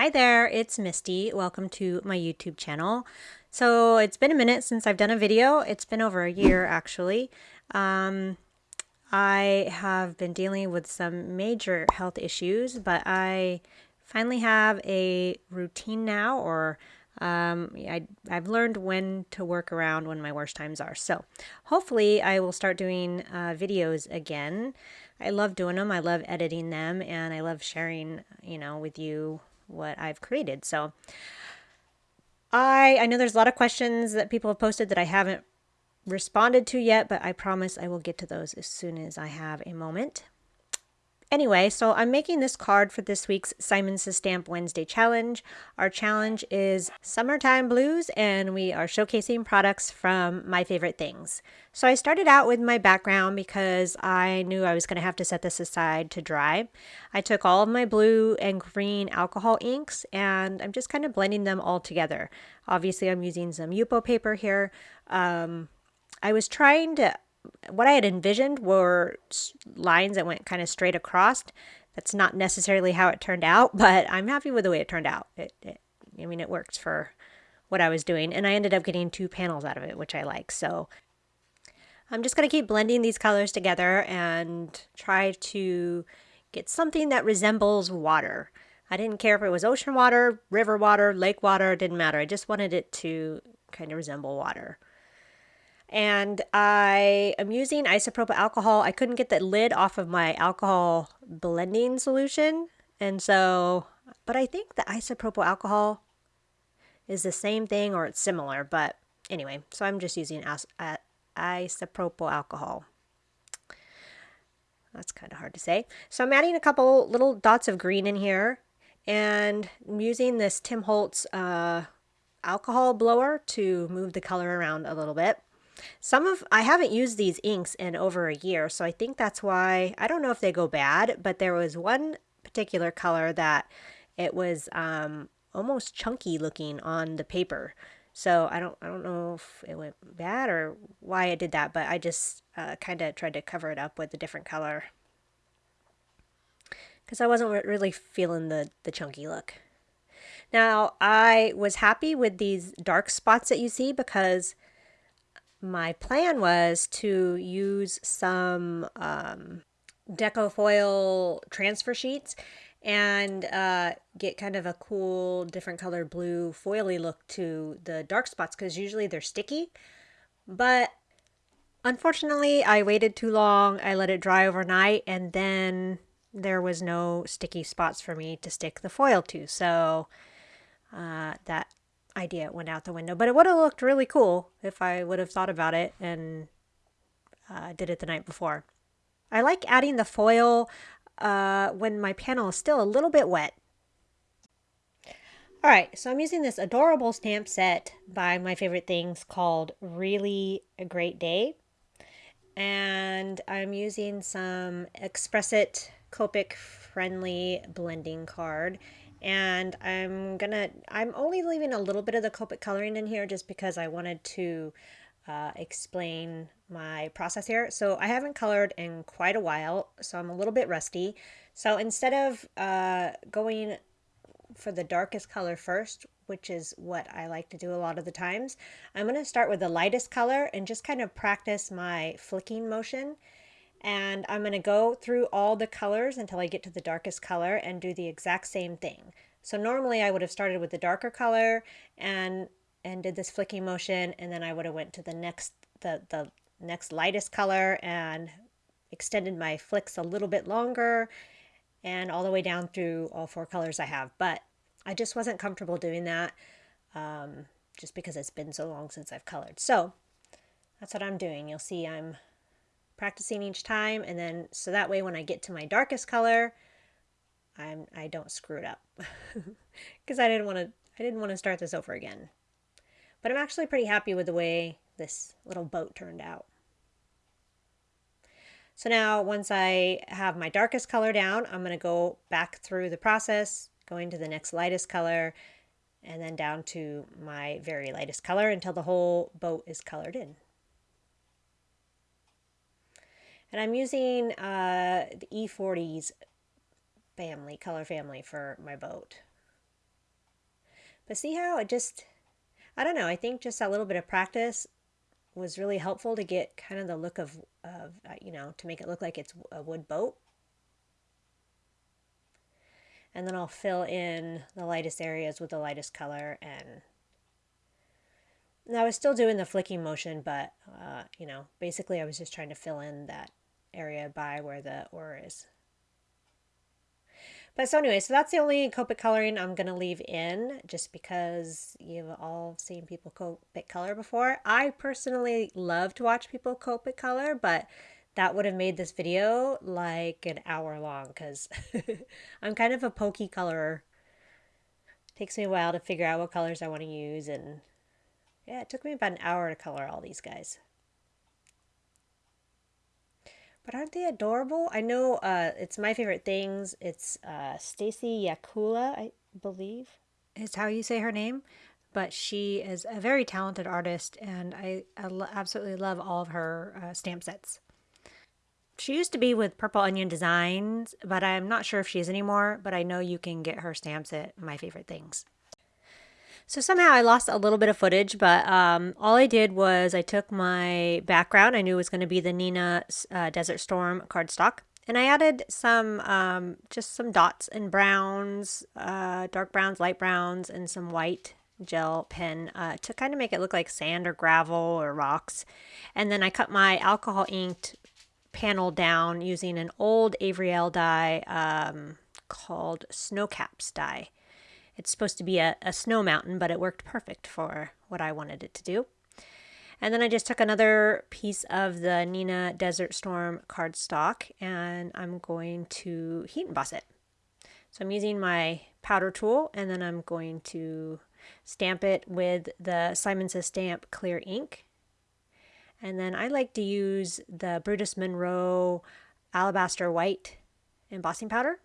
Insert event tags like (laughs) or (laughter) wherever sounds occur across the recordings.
Hi there, it's Misty. Welcome to my YouTube channel. So it's been a minute since I've done a video. It's been over a year actually. Um, I have been dealing with some major health issues, but I finally have a routine now or um, I, I've learned when to work around when my worst times are. So hopefully I will start doing uh, videos again. I love doing them. I love editing them and I love sharing, you know, with you what I've created. So I I know there's a lot of questions that people have posted that I haven't responded to yet, but I promise I will get to those as soon as I have a moment. Anyway, so I'm making this card for this week's Simon Says Stamp Wednesday challenge. Our challenge is Summertime Blues, and we are showcasing products from my favorite things. So I started out with my background because I knew I was going to have to set this aside to dry. I took all of my blue and green alcohol inks, and I'm just kind of blending them all together. Obviously, I'm using some Yupo paper here. Um, I was trying to what I had envisioned were lines that went kind of straight across. That's not necessarily how it turned out, (laughs) but I'm happy with the way it turned out. It, it, I mean, it works for what I was doing, and I ended up getting two panels out of it, which I like. So I'm just going to keep blending these colors together and try to get something that resembles water. I didn't care if it was ocean water, river water, lake water, it didn't matter. I just wanted it to kind of resemble water and I am using isopropyl alcohol. I couldn't get the lid off of my alcohol blending solution. And so, but I think the isopropyl alcohol is the same thing or it's similar. But anyway, so I'm just using isopropyl alcohol. That's kind of hard to say. So I'm adding a couple little dots of green in here and I'm using this Tim Holtz uh, alcohol blower to move the color around a little bit. Some of, I haven't used these inks in over a year, so I think that's why, I don't know if they go bad, but there was one particular color that it was um, almost chunky looking on the paper. So I don't, I don't know if it went bad or why I did that, but I just uh, kind of tried to cover it up with a different color because I wasn't really feeling the, the chunky look. Now, I was happy with these dark spots that you see because my plan was to use some um, deco foil transfer sheets and uh, get kind of a cool different color blue foily look to the dark spots because usually they're sticky. But unfortunately, I waited too long. I let it dry overnight and then there was no sticky spots for me to stick the foil to. So uh, that idea it went out the window. But it would have looked really cool if I would have thought about it and uh, did it the night before. I like adding the foil uh, when my panel is still a little bit wet. Alright, so I'm using this adorable stamp set by My Favorite Things called Really a Great Day. And I'm using some Express It Copic friendly blending card. And I'm gonna I'm only leaving a little bit of the Copic coloring in here just because I wanted to uh, explain my process here. So I haven't colored in quite a while so I'm a little bit rusty. So instead of uh, going for the darkest color first which is what I like to do a lot of the times I'm to start with the lightest color and just kind of practice my flicking motion and I'm going to go through all the colors until I get to the darkest color and do the exact same thing. So normally I would have started with the darker color and and did this flicking motion and then I would have went to the next the the next lightest color and extended my flicks a little bit longer and all the way down through all four colors I have. But I just wasn't comfortable doing that um, just because it's been so long since I've colored. So that's what I'm doing. You'll see I'm practicing each time and then so that way when I get to my darkest color I'm I don't screw it up. (laughs) Because I didn't want to I didn't want to start this over again. But I'm actually pretty happy with the way this little boat turned out. So now once I have my darkest color down I'm going to go back through the process going to the next lightest color and then down to my very lightest color until the whole boat is colored in. And I'm using uh, the E40's family, color family for my boat. But see how it just, I don't know, I think just a little bit of practice was really helpful to get kind of the look of, of uh, you know, to make it look like it's a wood boat. And then I'll fill in the lightest areas with the lightest color and I was still doing the flicking motion, but, uh, you know, basically I was just trying to fill in that area by where the oar is. But so anyway, so that's the only Copic coloring I'm going to leave in just because you've all seen people Copic color before. I personally love to watch people Copic color, but that would have made this video like an hour long because (laughs) I'm kind of a pokey colorer. It takes me a while to figure out what colors I want to use and yeah, it took me about an hour to color all these guys. But aren't they adorable? I know uh, it's my favorite things. It's uh, Stacey Yacula, I believe, is how you say her name. But she is a very talented artist, and I, I absolutely love all of her uh, stamp sets. She used to be with Purple Onion Designs, but I'm not sure if she is anymore. But I know you can get her stamps at My Favorite Things. So somehow I lost a little bit of footage, but um, all I did was I took my background. I knew it was going to be the Neenah uh, Desert Storm cardstock. And I added some, um, just some dots and browns, uh, dark browns, light browns, and some white gel pen uh, to kind of make it look like sand or gravel or rocks. And then I cut my alcohol inked panel down using an old Avery die um, called Snowcaps die. It's supposed to be a, a snow mountain, but it worked perfect for what I wanted it to do. And then I just took another piece of the Neenah Desert Storm cardstock and I'm going to heat emboss it. So I'm using my powder tool and then I'm going to stamp it with the Simon Says Stamp clear ink. And then I like to use the Brutus Monroe Alabaster White embossing powder.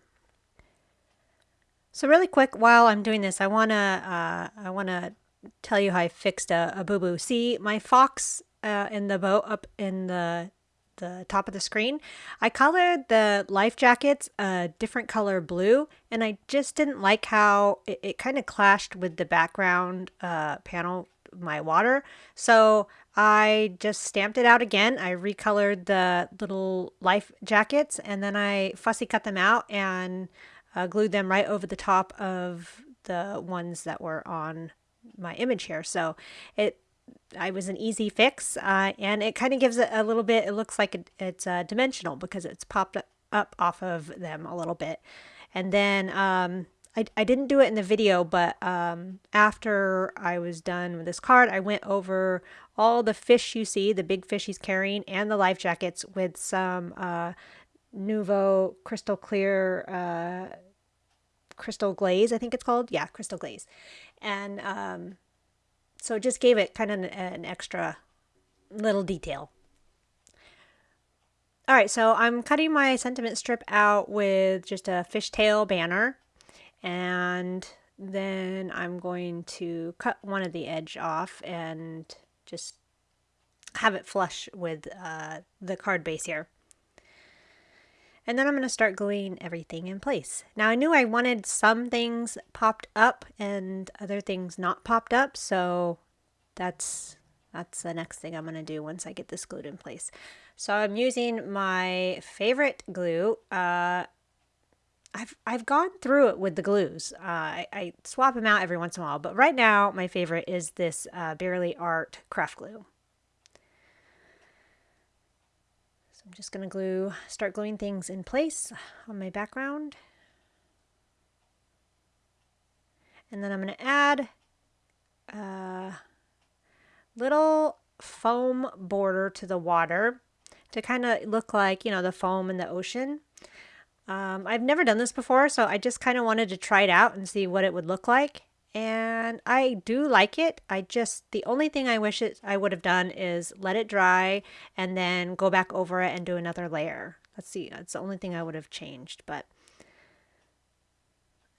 So really quick, while I'm doing this, I wanna uh, I wanna tell you how I fixed a, a boo boo. See my fox uh, in the boat up in the the top of the screen. I colored the life jackets a different color blue, and I just didn't like how it, it kind of clashed with the background uh, panel, my water. So I just stamped it out again. I recolored the little life jackets, and then I fussy cut them out and uh, glued them right over the top of the ones that were on my image here. So it I was an easy fix, uh, and it kind of gives it a little bit, it looks like it, it's uh, dimensional because it's popped up off of them a little bit. And then um, I, I didn't do it in the video, but um, after I was done with this card, I went over all the fish you see, the big fish he's carrying, and the life jackets with some uh, Nuvo crystal clear uh, crystal glaze, I think it's called. Yeah, crystal glaze. And um, so it just gave it kind of an, an extra little detail. All right, so I'm cutting my sentiment strip out with just a fishtail banner. And then I'm going to cut one of the edge off and just have it flush with uh, the card base here. And then I'm going to start gluing everything in place. Now I knew I wanted some things popped up and other things not popped up. So that's, that's the next thing I'm going to do once I get this glued in place. So I'm using my favorite glue. Uh, I've, I've gone through it with the glues. Uh, I, I, swap them out every once in a while, but right now my favorite is this uh, Bearly Art craft glue. I'm just going to glue, start gluing things in place on my background. And then I'm going to add a little foam border to the water to kind of look like, you know, the foam in the ocean. Um, I've never done this before, so I just kind of wanted to try it out and see what it would look like and I do like it. I just, the only thing I wish it, I would have done is let it dry and then go back over it and do another layer. Let's see, that's the only thing I would have changed, but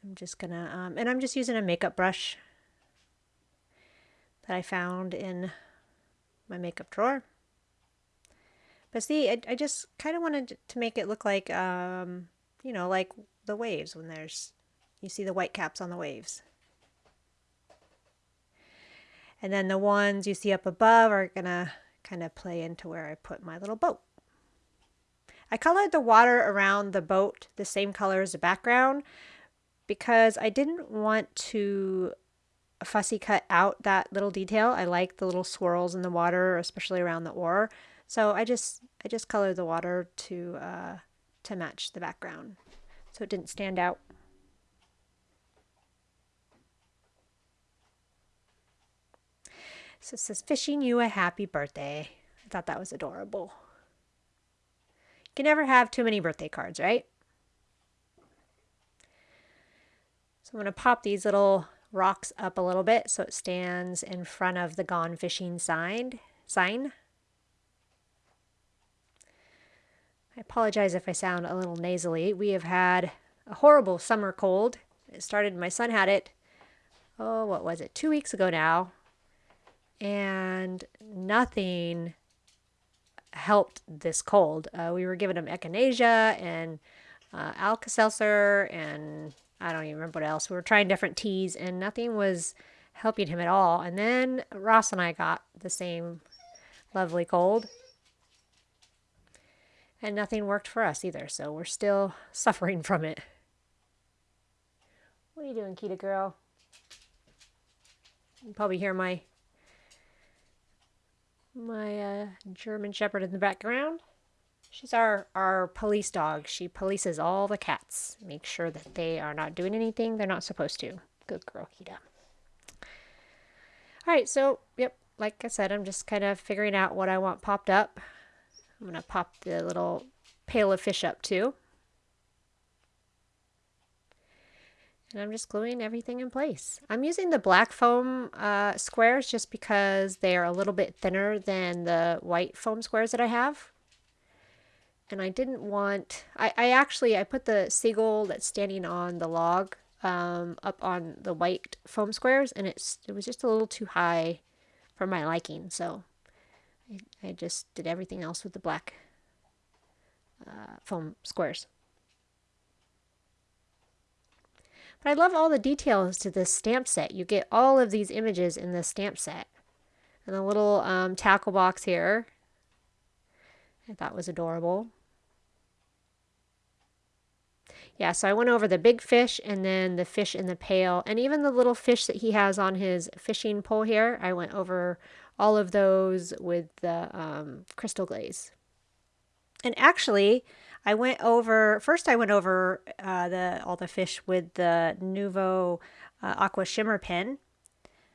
I'm just gonna, um, and I'm just using a makeup brush that I found in my makeup drawer. But see, I, I just kind of wanted to make it look like, um, you know, like the waves when there's, you see the white caps on the waves. And then the ones you see up above are going to kind of play into where I put my little boat. I colored the water around the boat the same color as the background because I didn't want to fussy cut out that little detail. I like the little swirls in the water, especially around the oar. So I just I just colored the water to uh, to match the background, so it didn't stand out. So it says, "Fishing you a happy birthday." I thought that was adorable. You can never have too many birthday cards, right? So I'm going to pop these little rocks up a little bit so it stands in front of the gone fishing sign. sign. I apologize if I sound a little nasally. We have had a horrible summer cold. It started, my son had it, oh, what was it, two weeks ago now. And nothing helped this cold. Uh, we were giving him echinacea and uh, Alka-Seltzer and I don't even remember what else. We were trying different teas and nothing was helping him at all. And then Ross and I got the same lovely cold. And nothing worked for us either, so we're still (laughs) suffering from it. What are you doing, Kita girl? You probably hear my my uh, German Shepherd in the background. She's our, our police dog. She polices all the cats. Make sure that they are not doing anything they're not supposed to. Good girl, Kita. Alright, so, yep, like I said, I'm just kind of figuring out what I want popped up. I'm going to pop the little pail of fish up too. And I'm just gluing everything in place. I'm using the black foam uh, squares just because they are a little bit thinner than the white foam squares that I have and I didn't want, I, I actually, I put the seagull that's standing on the log um, up on the white foam squares and it's, it was just a little too high for my liking. So I, I just did everything else with the black uh, foam squares. But I love all the details to this stamp set. You get all of these images in this stamp set. And the little um, tackle box here I thought was adorable. Yeah, so I went over the big fish and then the fish in the pail and even the little fish that he has on his fishing pole here. I went over all of those with the um, crystal glaze. And actually, I went over, first I went over uh, the all the fish with the Nuvo uh, Aqua Shimmer pen.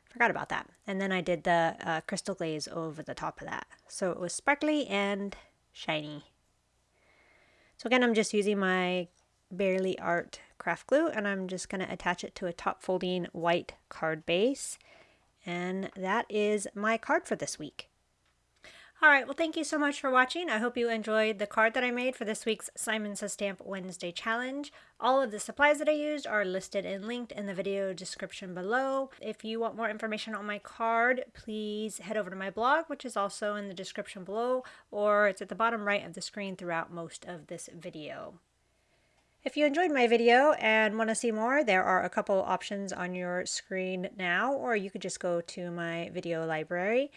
Forgot about that. And then I did the uh, crystal glaze over the top of that. So it was sparkly and shiny. So again, I'm just using my Bearly Art craft glue and I'm just going to attach it to a top folding white card base. And that is my card for this week. Alright, well thank you so much for watching. I hope you enjoyed the card that I made for this week's Simon Says Stamp Wednesday Challenge. All of the supplies that I used are listed and linked in the video description below. If you want more information on my card, please head over to my blog, which is also in the description below, or it's at the bottom right of the screen throughout most of this video. If you enjoyed my video and want to see more, there are a couple options on your screen now, or you could just go to my video library.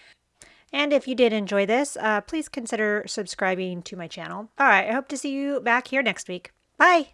And if you did enjoy this, uh, please consider subscribing to my channel. All right, I hope to see you back here next week. Bye!